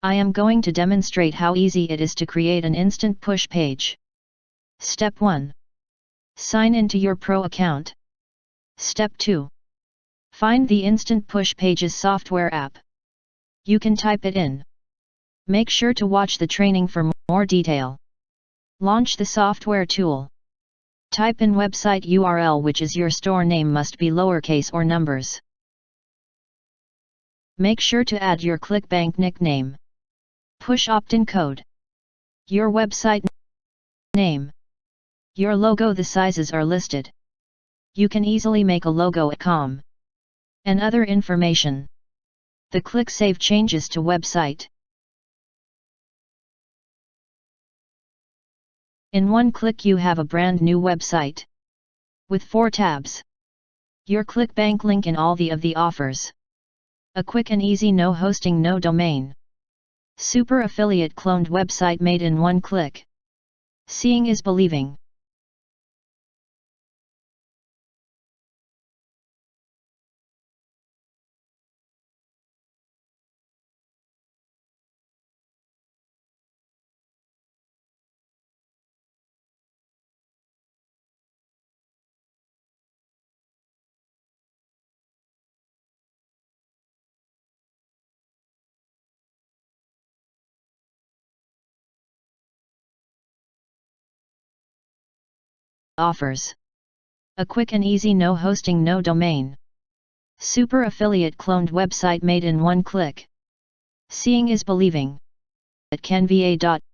I am going to demonstrate how easy it is to create an instant push page. Step 1. Sign into your Pro account. Step 2. Find the Instant Push Pages software app. You can type it in. Make sure to watch the training for more detail. Launch the software tool. Type in website URL which is your store name must be lowercase or numbers. Make sure to add your ClickBank nickname. Push opt-in code. Your website name. Your logo the sizes are listed. You can easily make a logo at com. And other information. The click save changes to website. In one click you have a brand new website. With four tabs. Your ClickBank link in all the of the offers. A quick and easy no hosting no domain. Super affiliate cloned website made in one click. Seeing is believing. Offers. A quick and easy no hosting no domain. Super affiliate cloned website made in one click. Seeing is believing. At canva.com